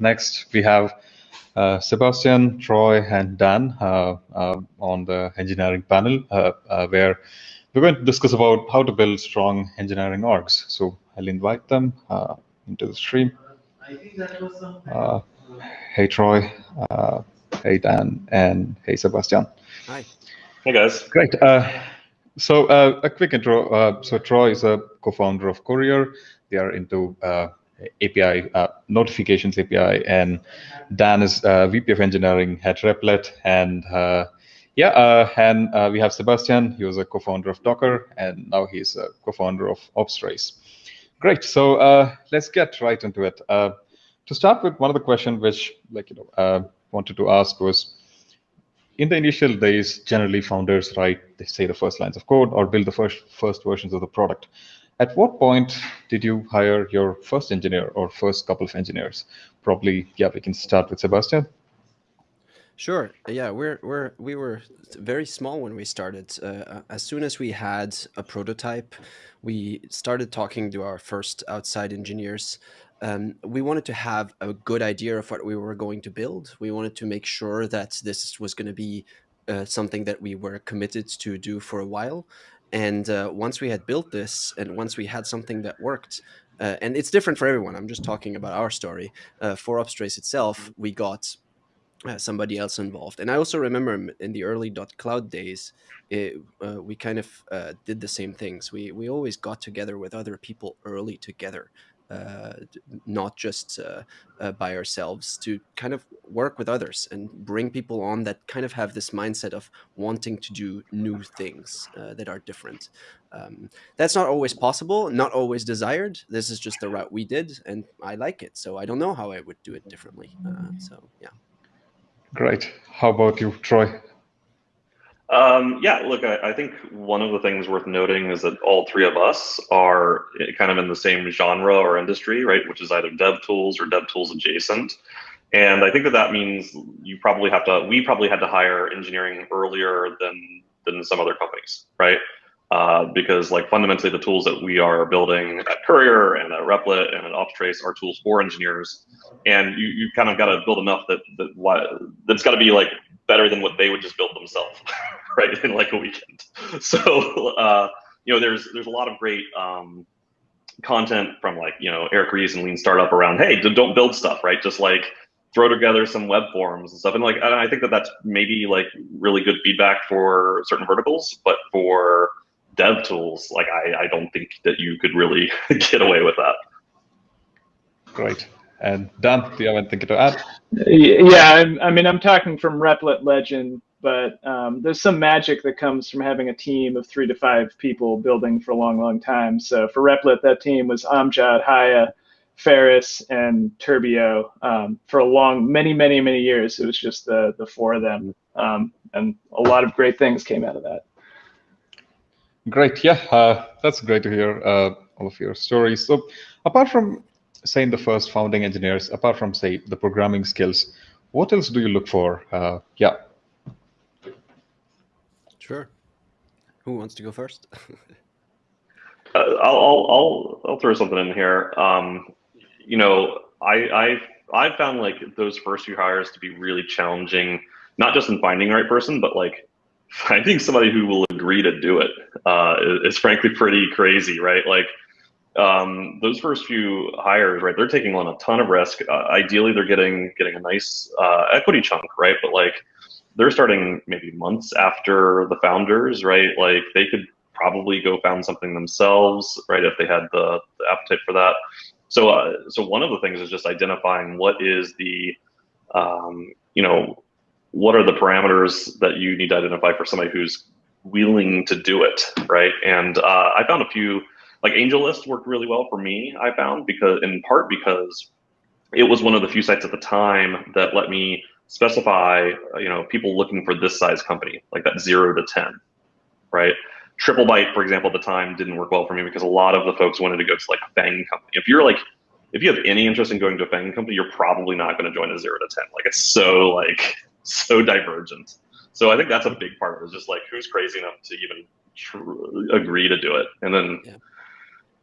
next, we have uh, Sebastian, Troy, and Dan uh, uh, on the engineering panel, where we're going to discuss about how to build strong engineering orgs. So I'll invite them into the stream. hey, Troy. hey, Dan. And hey, Sebastian. Hi. Hey, guys. Great. so uh, a quick intro. Uh, so Troy is a co-founder of Courier. They are into uh, API uh, notifications API, and Dan is uh, VP of Engineering at Replit, and uh, yeah, uh, and uh, we have Sebastian. He was a co-founder of Docker, and now he's a co-founder of Opstrace. Great. So let's get right into it. to start with, one of the questions which, like you know, wanted to ask was, in the initial days, generally founders write, they say the first lines of code or build the first first versions of the product. At what point did you hire your first engineer or first couple of engineers? Probably, yeah, we can start with Sebastian. Sure. Yeah, we're we're we were very small when we started. Uh, as soon as we had a prototype, we started talking to our first outside engineers. Um, we wanted to have a good idea of what we were going to build. We wanted to make sure that this was going to be uh, something that we were committed to do for a while. And uh, once we had built this and once we had something that worked, uh, and it's different for everyone, I'm just talking about our story. Uh, for Opstrace itself, we got uh, somebody else involved. And I also remember in the early dotCloud days, it, uh, we kind of uh, did the same things. We, we always got together with other people early together not just uh, uh, by ourselves, to kind of work with others and bring people on that kind of have this mindset of wanting to do new things uh, that are different. Um, that's not always possible, not always desired. This is just the route we did, and I like it. So I don't know how I would do it differently. Uh, so yeah. Great. How about you, Troy? Um, yeah, look, I, I, think one of the things worth noting is that all three of us are kind of in the same genre or industry, right? Which is either dev tools or dev tools adjacent. And I think that that means you probably have to, we probably had to hire engineering earlier than, than some other companies, right? Uh, because like fundamentally the tools that we are building at Courier and at Replit and at Opstrace are tools for engineers. And you, you kind of got to build enough that, that that's got to be like better than what they would just build themselves, right, in like a weekend. So, uh, you know, there's there's a lot of great um, content from like you know Eric Ries and Lean Startup around, hey, don't build stuff, right? Just like throw together some web forms and stuff. And like, and I think that that's maybe like really good feedback for certain verticals, but for dev tools, like I, I don't think that you could really get away with that. Great. And Dan, do you have anything to add? Yeah, I'm, i mean, I'm talking from Replit Legend, but um, there's some magic that comes from having a team of three to five people building for a long, long time. So for Replit, that team was Amjad, Haya, Faris, and Turbio um, for a long, many, many, many years. It was just the the four of them, um, and a lot of great things came out of that. Great, yeah, uh, that's great to hear uh, all of your stories. So, apart from saying the first founding engineers, apart from say the programming skills, what else do you look for? Uh, yeah. Sure. Who wants to go first? uh, I'll, I'll, I'll, I'll throw something in here. Um, you know, I, I've, I've found like those first few hires to be really challenging, not just in finding the right person, but like finding somebody who will agree to do it uh, is, is frankly pretty crazy, right? Like um, those first few hires, right, they're taking on a ton of risk. Uh, ideally, they're getting getting a nice uh, equity chunk, right? But like, they're starting maybe months after the founders, right? Like, they could probably go found something themselves, right, if they had the, the appetite for that. So, uh, so one of the things is just identifying what is the, um, you know, what are the parameters that you need to identify for somebody who's willing to do it, right? And uh, I found a few like AngelList worked really well for me. I found because in part because it was one of the few sites at the time that let me specify, you know, people looking for this size company, like that zero to ten, right? TripleByte, for example, at the time didn't work well for me because a lot of the folks wanted to go to like a FANG company. If you're like, if you have any interest in going to a FANG company, you're probably not going to join a zero to ten. Like it's so like so divergent. So I think that's a big part of it. Is just like who's crazy enough to even agree to do it, and then. Yeah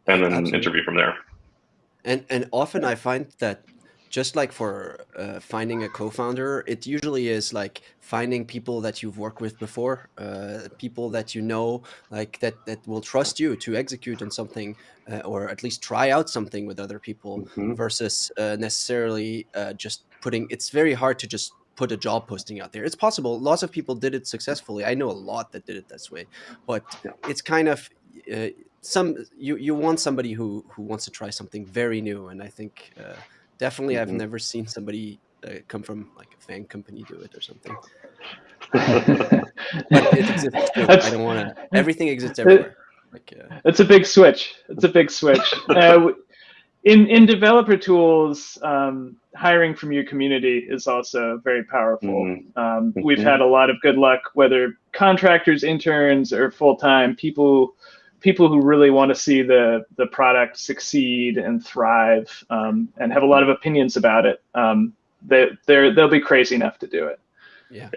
and then Absolutely. interview from there. And and often I find that just like for uh, finding a co-founder, it usually is like finding people that you've worked with before, uh, people that you know, like that that will trust you to execute on something, uh, or at least try out something with other people, Mhm. versus uh, necessarily uh, just putting. It's very hard to just put a job posting out there. It's possible. Lots of people did it successfully. I know a lot that did it this way, but Yeah. it's kind of uh, some you you want somebody who who wants to try something very new, and I think. Uh, definitely i've Mhm. never seen somebody uh, come from like a FANG company do it or something it exists i don't want to everything exists everywhere like uh, It's a big switch. It's a big switch. uh, in in developer tools, um, hiring from your community is also very powerful. Mhm. Um, we've Mhm. had a lot of good luck, whether contractors, interns, or full time people. People who really want to see the the product succeed and thrive, um, and have a lot of opinions about it. Um, they they're they'll be crazy enough to do it. yeah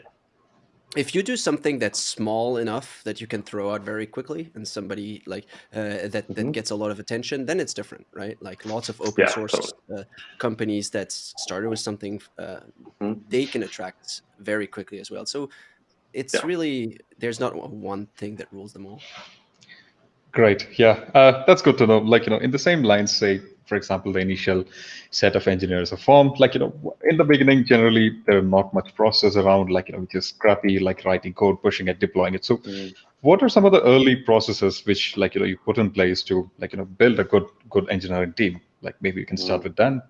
if you do something that's small enough that you can throw out very quickly and somebody like uh, that that Mhm. gets a lot of attention then it's different right like lots of open Yeah, source uh, companies that started with something uh, Mhm. they can attract very quickly as well so it's Yeah. really there's not one thing that rules them all Great. Yeah, uh, that's good to know. Like, you know, in the same lines, say, for example, the initial set of engineers are formed. Like, you know, in the beginning, generally, there's not much process around, like, you know, just scrappy, like writing code, pushing it, deploying it. So, Mm. what are some of the early processes which, like, you know, you put in place to, like, you know, build a good, good engineering team? Like, maybe you can start with Dan.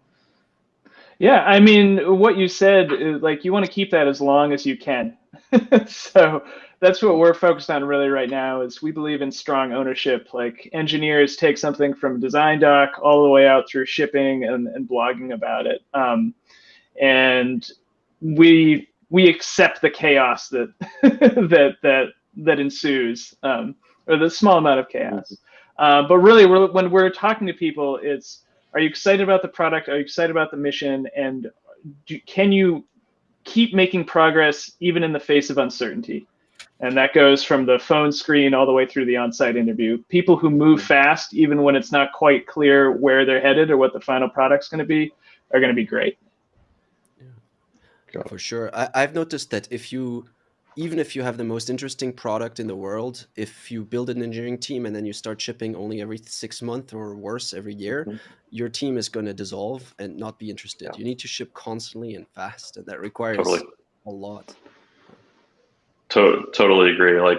Yeah, I mean, what you said is like you want to keep that as long as you can. so that's what we're focused on really right now is we believe in strong ownership. Like engineers take something from design doc all the way out through shipping and, and blogging about it. Um, and we we accept the chaos that that that that ensues, um, or the small amount of chaos. Uh, but really, we're, when we're talking to people, it's are you excited about the product? Are you excited about the mission? And do, can you keep making progress even in the face of uncertainty? And that goes from the phone screen all the way through the on-site interview. People who move fast, even when it's not quite clear where they're headed or what the final product's going to be, are going to be great. Yeah. For sure. I, I've noticed that if you, even if you have the most interesting product in the world, if you build an engineering team and then you start shipping only every six months or worse every year, Mhm. your team is going to dissolve and not be interested. Yeah. You need to ship constantly and fast, and that requires Totally. a lot. To- totally agree. Like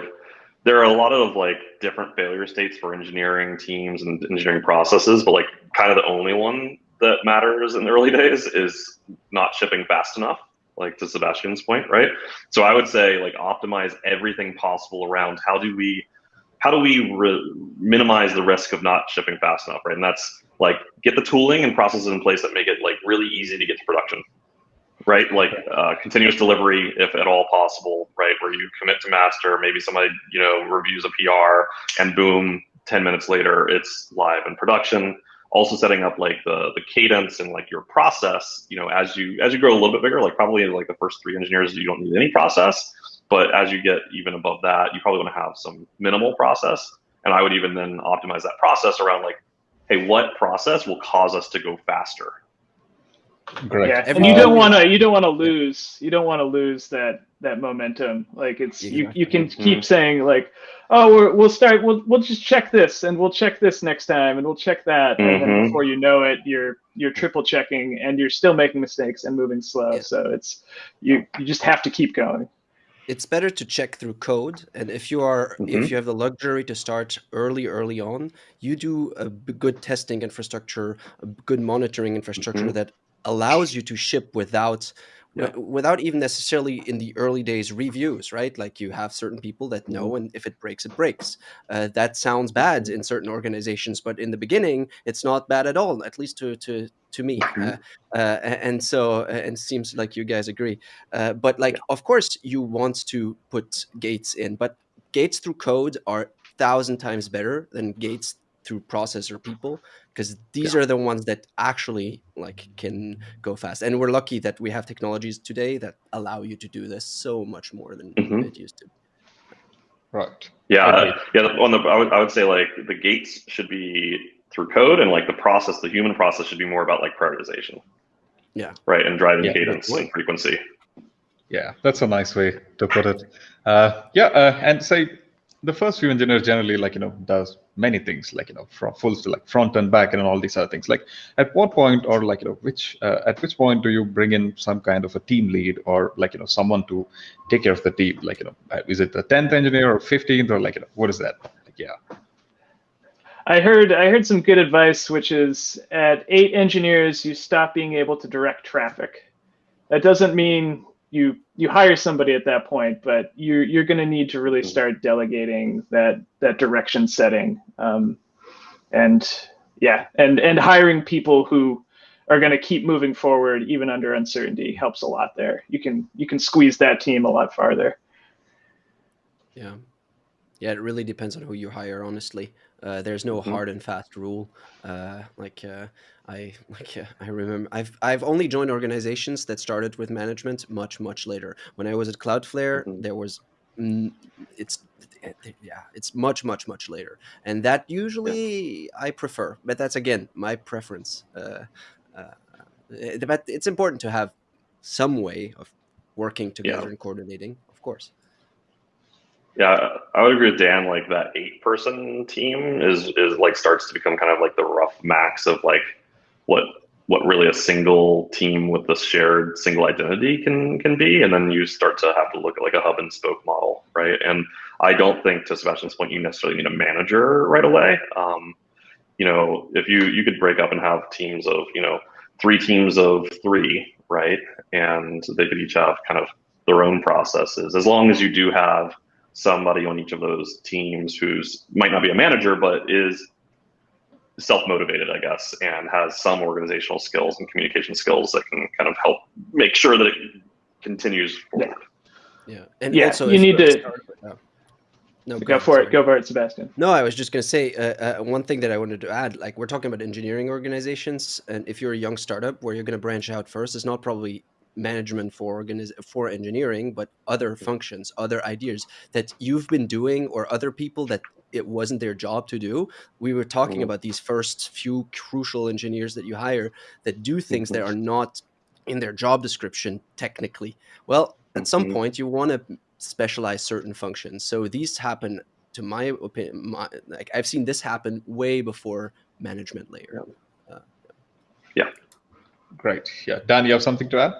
there are a lot of like different failure states for engineering teams and engineering processes, but like kind of the only one that matters in the early days is not shipping fast enough. Like to Sebastian's point, right? So I would say like optimize everything possible around how do we how do we re- minimize the risk of not shipping fast enough, right? And that's like get the tooling and processes in place that make it like really easy to get to production right? Like uh, continuous delivery, if at all possible, right? Where you commit to master, maybe somebody you know reviews a PR, and boom, ten minutes later, it's live in production. Also setting up like the the cadence and like your process, you know, as you as you grow a little bit bigger, like probably like the first three engineers, you don't need any process, but as you get even above that, you probably want to have some minimal process. And I would even then optimize that process around like, hey, what process will cause us to go faster? Great. Yeah, and Every- you don't want to you don't want to lose you don't want to lose that that momentum. Like it's you you can Exactly. keep saying like, oh we're, we'll start we'll we'll just check this and we'll check this next time and we'll check that and then Mhm. before you know it you're you're triple checking and you're still making mistakes and moving slow. Yeah. So it's you you just have to keep going. it's better to check through code and if you are Mhm. if you have the luxury to start early early on you do a good testing infrastructure a good monitoring infrastructure Mhm. that allows you to ship without Yeah. without even necessarily in the early days reviews right? Like you have certain people that know Mm-hmm. and if it breaks it breaks. Uh, that sounds bad in certain organizations but in the beginning it's not bad at all at least to to to me. Mhm. uh, uh, and so and it seems like you guys agree. Uh, but like of course you want to put gates in but gates through code are thousand times better than gates through process or people because these are the ones that actually like can go fast and we're lucky that we have technologies today that allow you to do this so much more than Mhm. it used to Right. Yeah, Agreed. uh, yeah. On the, I would, I would say like the gates should be through code, and like the process, the human process, should be more about like prioritization. Yeah. Right, and driving Yeah, cadence that's- and frequency. Yeah, that's a nice way to put it. Uh, yeah, uh, and say the first few engineers generally like you know does many things like you know from full to like front and back and all these other things. Like at what point or like you know which uh, at which point do you bring in some kind of a team lead or like you know someone to take care of the team? Like you know uh, is it the tenth engineer or fifteenth or like you know what is that? Like, yeah. I heard I heard some good advice, which is at eight engineers, you stop being able to direct traffic. That doesn't mean you you hire somebody at that point, but you're you're going to need to really start delegating that that direction setting, um, and yeah, and and hiring people who are going to keep moving forward even under uncertainty helps a lot there. You can you can squeeze that team a lot farther. Yeah. Yeah, it really depends on who you hire, honestly. Uh, there's no Mhm. hard and fast rule. Uh, like uh, I like uh, I remember I've I've only joined organizations that started with management much much later. When I was at Cloudflare, Mhm. there was mm, it's yeah, it's much much much later. And that usually I prefer, but that's again my preference. Uh, uh, eh, but it's important to have some way of working together and coordinating, of course. Yeah, I would agree with Dan. Like that eight-person team is is like starts to become kind of like the rough max of like what what really a single team with the shared single identity can can be, and then you start to have to look at like a hub and spoke model, right? And I don't think, to Sebastian's point, you necessarily need a manager right away. Um, you know, if you you could break up and have teams of you know three teams of three, right, and they could each have kind of their own processes, as long as you do have somebody on each of those teams who's might not be a manager but is self-motivated i guess and has some organizational skills and communication skills that can kind of help make sure that it continues forward Yeah, and Yeah, also you need to- startup- oh. No, Go ahead, for sorry. it. Go for it, Sebastian. No, I was just going to say uh, uh, one thing that I wanted to add. Like we're talking about engineering organizations, and if you're a young startup where you're going to branch out first, it's not probably management for organiz- for engineering, but other functions, other ideas that you've been doing, or other people that it wasn't their job to do. We were talking Mhm. about these first few crucial engineers that you hire that do things that Mhm. are not in their job description technically. Well, at some Mhm. point, you want to specialize certain functions. So these happen, to my opinion, my, like I've seen this happen way before management layer. Yeah. Great. Yeah. Dan, you have something to add?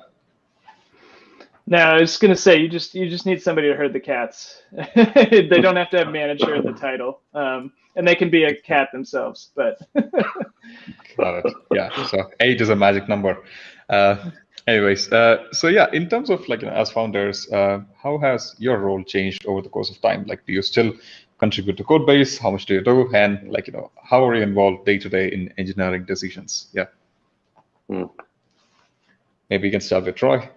No, I was gonna say you just you just need somebody to herd the cats. they don't have to have manager in the title, um, and they can be a cat themselves. But Got it. Yeah. So eight is a magic number. Uh, anyways, uh, so yeah, in terms of like you know, as founders, uh, how has your role changed over the course of time? Like, do you still contribute to code base? How much do you do? And like you know, how are you involved day to day in engineering decisions? Yeah. Hmm. Maybe you can start with Troy.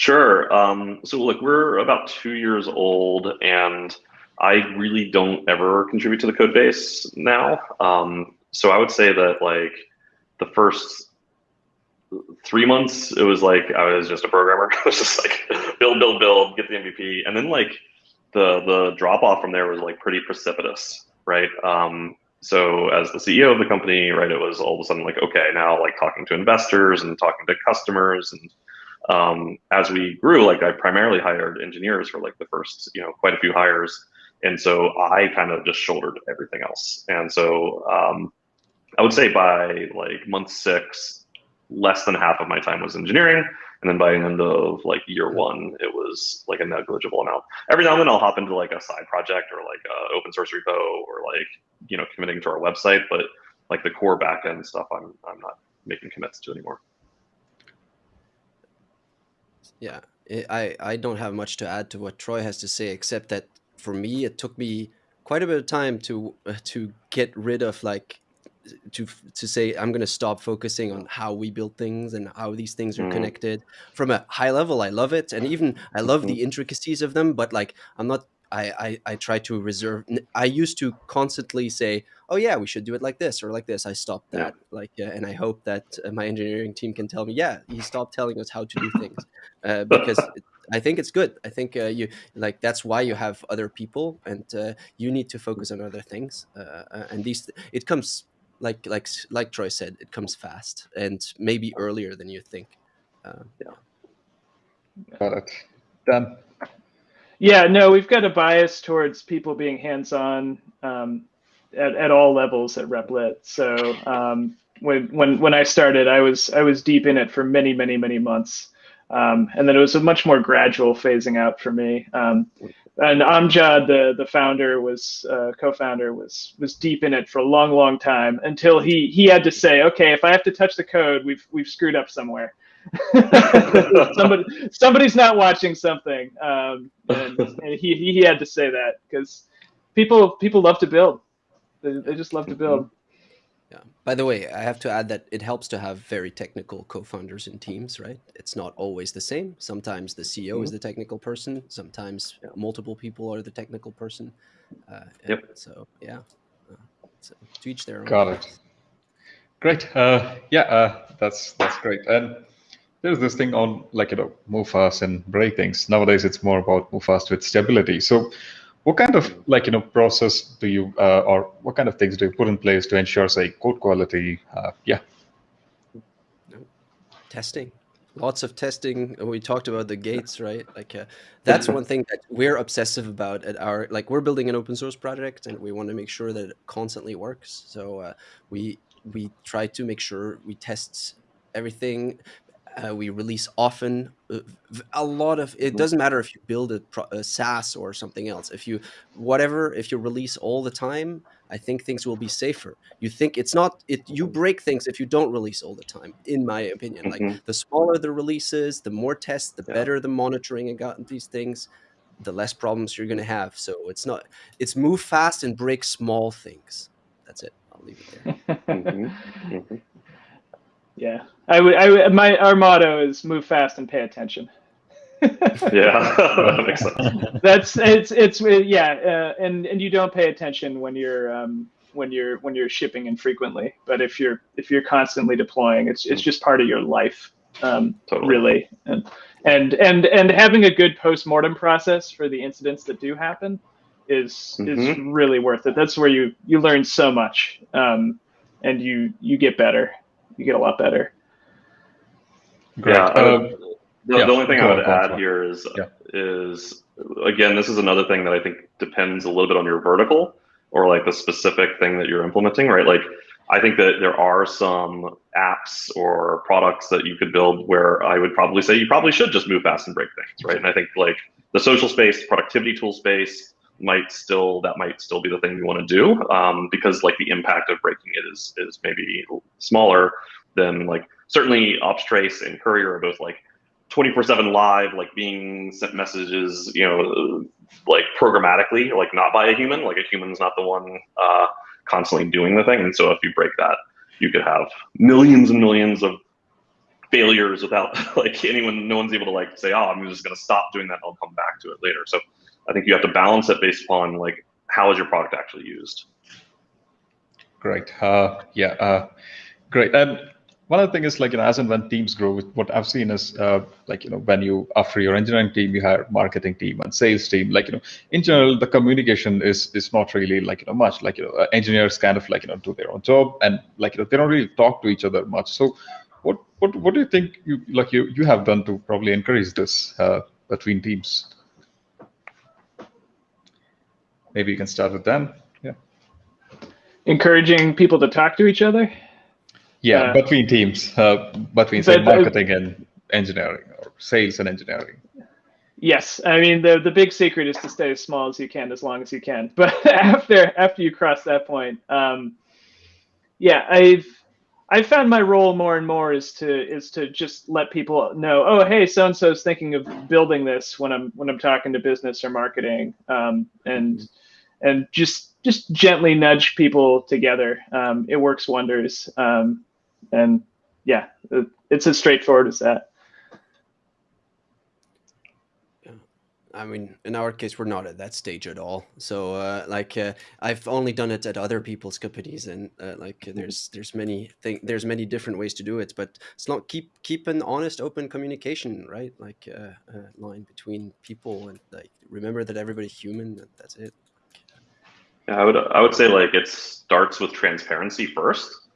Sure. Um, so look, we're about two years old, and I really don't ever contribute to the code base now. Um, so I would say that like the first three months, it was like I was just a programmer. I was just like build, build, build, get the MVP, and then like the the drop off from there was like pretty precipitous, right? Um, so as the CEO of the company, right, it was all of a sudden like okay, now like talking to investors and talking to customers and um, as we grew, like I primarily hired engineers for like the first, you know, quite a few hires. And so I kind of just shouldered everything else. And so um, I would say by like month six, less than half of my time was engineering. And then by the end of like year one, it was like a negligible amount. Every now and then I'll hop into like a side project or like a open source repo or like, you know, committing to our website. But like the core backend stuff, I'm, I'm not making commits to anymore. Yeah, I- I I don't have much to add to what Troy has to say, except that for me, it took me quite a bit of time to uh, to get rid of like to to say I'm going to stop focusing on how we build things and how these things are Mhm. connected. From a high level, I love it, and even I love the intricacies of them. But like, I'm not. I, I, I try to reserve. I used to constantly say, "Oh yeah, we should do it like this or like this." I stopped Yeah. that. Like, uh, and I hope that uh, my engineering team can tell me, "Yeah, he stopped telling us how to do things," uh, because it- I think it's good. I think uh, you like that's why you have other people, and uh, you need to focus on other things. Uh, uh, and these, it comes like like like Troy said, it comes fast and maybe earlier than you think. Yeah. Got it. Dan. Yeah, no, we've got a bias towards people being hands-on um, at, at all levels at Replit. So um, when when when I started, I was I was deep in it for many many many months, um, and then it was a much more gradual phasing out for me. Um, and Amjad, the the founder, was uh, co-founder, was was deep in it for a long long time until he he had to say, okay, if I have to touch the code, we've we've screwed up somewhere. Somebody somebody's not watching something, um, and, and he he had to say that because people people love to build. They, they just love to build. Yeah. By the way, I have to add that it helps to have very technical co-founders in teams, right? It's not always the same. Sometimes the CEO mm-hmm. is the technical person. Sometimes yeah. multiple people are the technical person. Uh, yep. So yeah, uh, so to each their own. Got it. Great. Uh, yeah, uh, that's that's great. And there's this thing on like you know move fast and break things. Nowadays, it's more about move fast with stability. So what kind of like you know process do you uh, or what kind of things do you put in place to ensure say code quality? Uh, yeah. Testing. Lots of testing. We talked about the gates right? Like uh, that's one thing that we're obsessive about at our like we're building an open source project and we want to make sure that it constantly works. So uh, we we try to make sure we test everything uh, we release often. Uh, a lot of it doesn't matter if you build a, a, SaaS or something else. If you whatever, if you release all the time, I think things will be safer. You think it's not it. You break things if you don't release all the time. In my opinion, mm -hmm. like mm-hmm. the smaller the releases, the more tests, the yeah. better the monitoring about these things, the less problems you're going to have. So it's not. It's move fast and break small things. That's it. I'll leave it there. mm -hmm. Mm -hmm. Yeah, I would. I would. My our motto is move fast and pay attention. yeah, that makes sense. That's it's it's yeah, uh, and and you don't pay attention when you're um, when you're when you're shipping infrequently. But if you're if you're constantly deploying, it's it's just part of your life, um, totally. really. And and and and having a good post mortem process for the incidents that do happen is mm-hmm. is really worth it. That's where you you learn so much, um, and you you get better you get a lot better. Great. Yeah. Um, the, yeah. the, only thing I would add here is yeah. is again, this is another thing that I think depends a little bit on your vertical or like the specific thing that you're implementing, right? Like I think that there are some apps or products that you could build where I would probably say you probably should just move fast and break things, right? And I think like the social space, productivity tool space might still that might still be the thing we want to do um, because like the impact of breaking it is is maybe smaller than like certainly Opstrace and Courier are both like 24/7 live, like being sent messages, you know, like programmatically, like not by a human. Like a human's not the one uh, constantly doing the thing. And so if you break that, you could have millions and millions of failures without like anyone, no one's able to like say, oh, I'm just going to stop doing that. I'll come back to it later. So I think you have to balance it based upon like how is your product actually used. Great. Uh, yeah. Uh, great. And one other thing is like you know, as and when teams grow, what I've seen is uh, like you know, when you after your engineering team, you hire marketing team and sales team. Like you know, in general, the communication is is not really like you know much. Like you know, engineers kind of like you know do their own job and like you know they don't really talk to each other much. So, what what what do you think you like you you have done to probably encourage this uh, between teams? Maybe you can start with Dan. Yeah. Encouraging people to talk to each other. Yeah, uh, between teams, uh, between say, marketing and engineering, or sales and engineering. Yes, I mean the the big secret is to stay as small as you can, as long as you can. But after after you cross that point, um, yeah, I've I've found my role more and more is to is to just let people know, oh, hey, so and so is thinking of building this when I'm when I'm talking to business or marketing, um, and and just just gently nudge people together. Um, it works wonders. Um, and yeah, it, it's as straightforward as that. I mean, in our case, we're not at that stage at all. So, uh, like, uh, I've only done it at other people's companies, and uh, like, there's there's many thing there's many different ways to do it. But it's not keep keep an honest, open communication, right? Like, uh, line between people, and like remember that everybody's human. that's it. Yeah, I would I would say like it starts with transparency first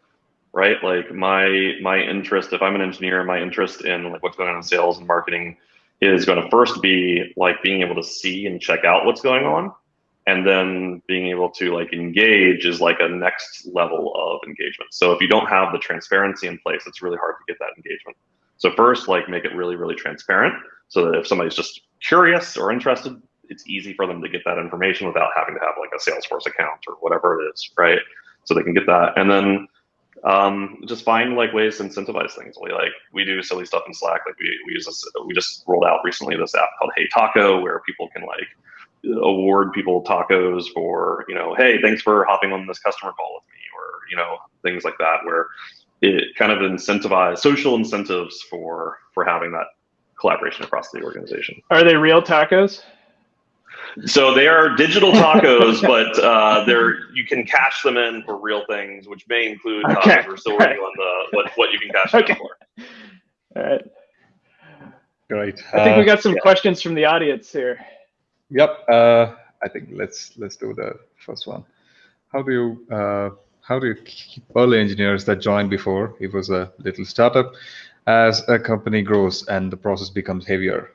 right? Like my my interest, if I'm an engineer, my interest in like what's going on in sales and marketing is going to first be like being able to see and check out what's going on, and then being able to like engage is like a next level of engagement. So if you don't have the transparency in place, it's really hard to get that engagement. So first, like make it really really transparent, so that if somebody's just curious or interested, it's easy for them to get that information without having to have like a Salesforce account or whatever it is, right? So they can get that, and then um, just find like ways to incentivize things. We like we do silly stuff in Slack. Like we, we use this. We just rolled out recently this app called Hey Taco, where people can like award people tacos for you know, hey, thanks for hopping on this customer call with me, or you know, things like that, where it kind of incentivize social incentives for for having that collaboration across the organization. Are they real tacos? So they are digital tacos, but uh, they're you can cash them in for real things, which may include uh, okay. we're still working right. on the what what you can cash okay. in for. All right. Great. I think uh, we got some yeah. questions from the audience here. Yep. Uh, I think let's let's do the first one. How do you uh, how do you keep early engineers that joined before it was a little startup as a company grows and the process becomes heavier?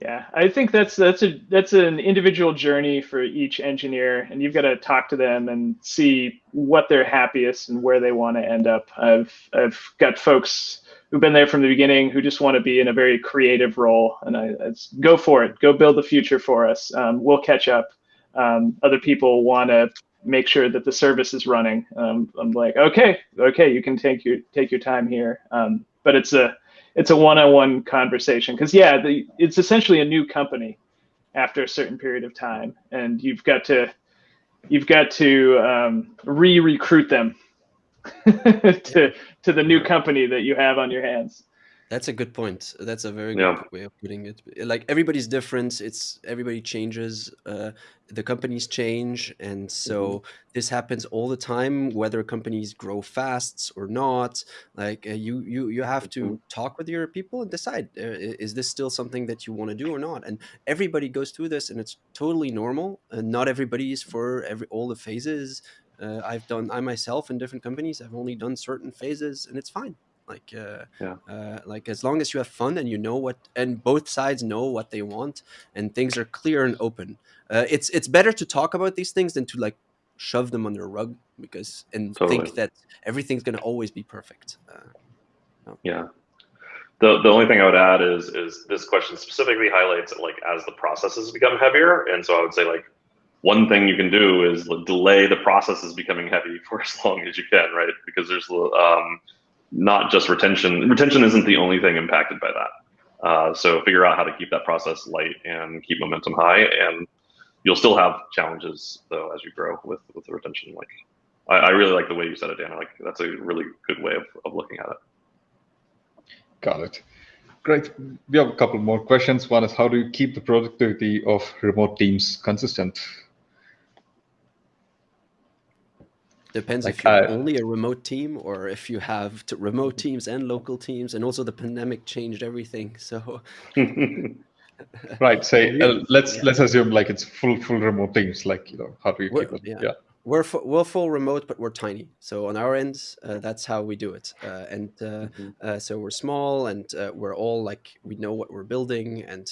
Yeah, I think that's that's a that's an individual journey for each engineer, and you've got to talk to them and see what they're happiest and where they want to end up. I've I've got folks who've been there from the beginning who just want to be in a very creative role, and I, I go for it, go build the future for us. Um, we'll catch up. Um, other people want to make sure that the service is running. Um, I'm like, okay, okay, you can take your take your time here, um, but it's a it's a one-on-one conversation because yeah, the, it's essentially a new company after a certain period of time, and you've got to you've got to um, re-recruit them to to the new company that you have on your hands. That's a good point. That's a very yeah. good way of putting it. Like everybody's different. It's everybody changes. Uh, the companies change, and so mm-hmm. this happens all the time. Whether companies grow fast or not, like uh, you, you, you have to mm-hmm. talk with your people and decide: uh, is this still something that you want to do or not? And everybody goes through this, and it's totally normal. And not everybody is for every all the phases. Uh, I've done I myself in different companies. I've only done certain phases, and it's fine like uh, yeah. uh, like as long as you have fun and you know what and both sides know what they want and things are clear and open uh, it's it's better to talk about these things than to like shove them under a rug because and totally. think that everything's going to always be perfect uh, no. yeah the, the only thing I would add is is this question specifically highlights like as the processes become heavier, and so I would say like one thing you can do is delay the processes becoming heavy for as long as you can, right? Because there's um, not just retention. Retention isn't the only thing impacted by that. Uh, so figure out how to keep that process light and keep momentum high, and you'll still have challenges though as you grow with with the retention. Like I, I really like the way you said it, Dan. Like that's a really good way of, of looking at it. Got it. Great. We have a couple more questions. One is how do you keep the productivity of remote teams consistent? Depends like, if you're uh, only a remote team or if you have remote teams and local teams, and also the pandemic changed everything. So, right. Say uh, let's yeah. let's assume like it's full full remote teams. Like you know, how do you we're, keep it? Yeah. yeah. We're full, we're full remote, but we're tiny. So on our end, uh, that's how we do it. Uh, and uh, mm-hmm. so we're small, and we're all like we know what we're building, and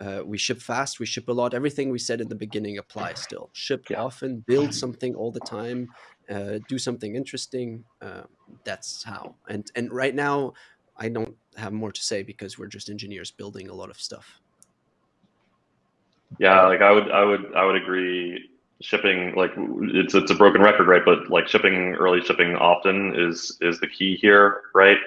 uh, we ship fast, we ship a lot. Everything we said in the beginning applies still. Ship yeah. often, build something all the time, uh, do something interesting. Uh, that's how. And and right now, I don't have more to say because we're just engineers building a lot of stuff. Yeah, like I would, I would, I would agree. Shipping, like it's it's a broken record, right? But like shipping, early shipping often is is the key here, right?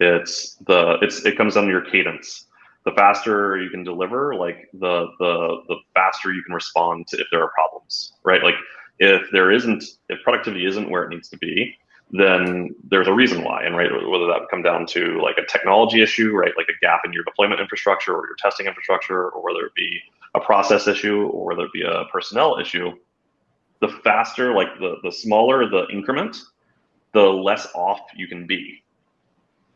It's the it's it comes down to your cadence the faster you can deliver, like the the the faster you can respond to if there are problems, right? Like if there isn't, if productivity isn't where it needs to be, then there's a reason why, and right, whether that would come down to like a technology issue, right, like a gap in your deployment infrastructure or your testing infrastructure, or whether it be a process issue or whether it be a personnel issue, the faster, like the the smaller the increment, the less off you can be,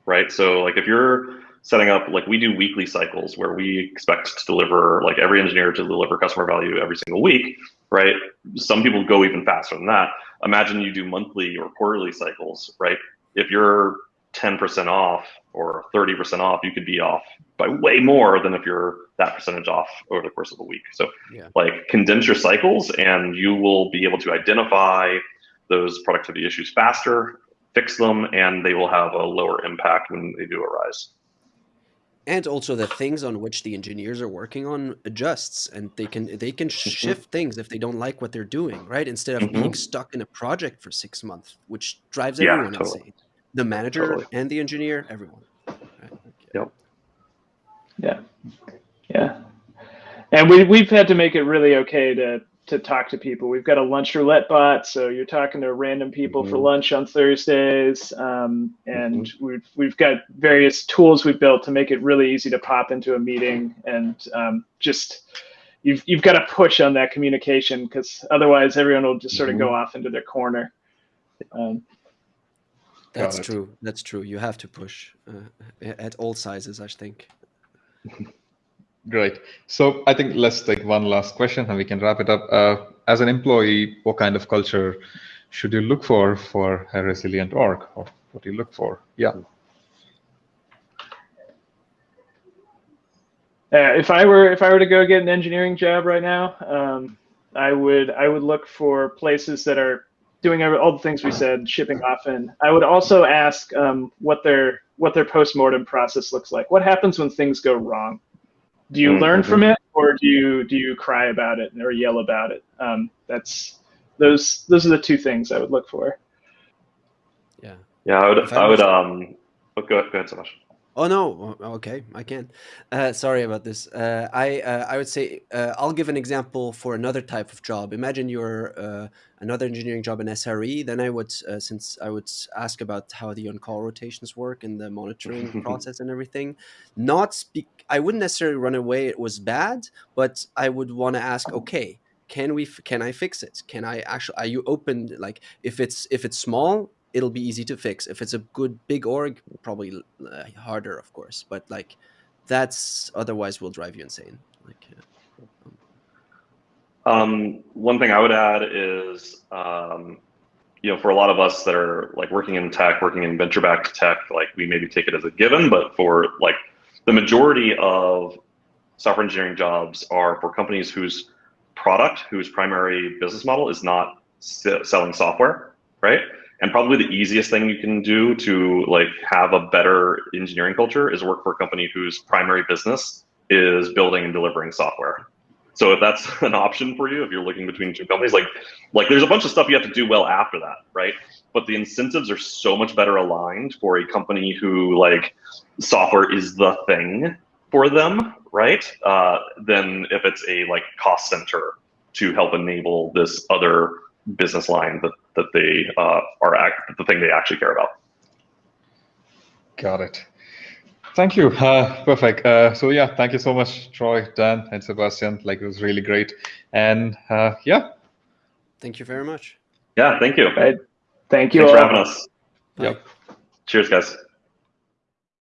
right? So like if you're setting up like we do weekly cycles where we expect to deliver like every engineer to deliver customer value every single week right? Some people go even faster than that. Imagine you do monthly or quarterly cycles, right? If you're 10% off or 30% off, you could be off by way more than if you're that percentage off over the course of a week. So, yeah. like, condense your cycles and you will be able to identify those productivity issues faster, fix them, and they will have a lower impact when they do arise and also the things on which the engineers are working on adjusts and they can they can mm-hmm. shift things if they don't like what they're doing right instead of mm -hmm. being stuck in a project for six months which drives yeah, everyone totally. insane the manager totally. and the engineer everyone right? yep yeah yeah and we, we've had to make it really okay to to talk to people. We've got a lunch roulette bot, so you're talking to random people mm-hmm. for lunch on Thursdays, um, and mm-hmm. we've we've got various tools we've built to make it really easy to pop into a meeting and um, just you've you've got to push on that communication because otherwise everyone will just sort of mm-hmm. go off into their corner. Um, That's true. That's true. You have to push uh, at all sizes, I think. Great. So I think let's take one last question and we can wrap it up. Uh, as an employee, what kind of culture should you look for for a resilient org? Or what do you look for? Yeah. Uh, if I were if I were to go get an engineering job right now, um, I would I would look for places that are doing all the things we said, shipping often. I would also ask um, what their what their postmortem process looks like. What happens when things go wrong? Do you mm-hmm. learn from it or do you do you cry about it or yell about it? Um, that's those those are the two things i would look for. Yeah. Yeah i would i would um oh, go, go ahead so much Oh no, okay, I can. Uh, sorry about this. Uh, I uh, I would say uh, I'll give an example for another type of job. Imagine you're uh, another engineering job in SRE. Then I would, uh, since I would ask about how the on-call rotations work and the monitoring process and everything. Not speak. I wouldn't necessarily run away. It was bad, but I would want to ask. Okay, can we? Can I fix it? Can I actually? Are you open? Like if it's if it's small, it'll be easy to fix. If it's a good big org, probably uh, harder, of course. But like, that's otherwise will drive you insane. Like, um, one thing I would add is, um, you know, for a lot of us that are like working in tech, working in venture-backed tech, like we maybe take it as a given, but for like the majority of software engineering jobs are for companies whose product, whose primary business model is not selling software, right? And probably the easiest thing you can do to like have a better engineering culture is work for a company whose primary business is building and delivering software. So if that's an option for you, if you're looking between two companies, like like there's a bunch of stuff you have to do well after that, right? But the incentives are so much better aligned for a company who like software is the thing for them, right? Uh, than if it's a like cost center to help enable this other business line that that they uh, are act, the thing they actually care about. Got it. Thank you. Uh, perfect. Uh, so yeah, thank you so much, Troy, Dan, and Sebastian. Like it was really great. And uh, yeah. Thank you very much. Yeah, thank you. Thank you. Thanks for having us. Bye. Yep. Cheers, guys.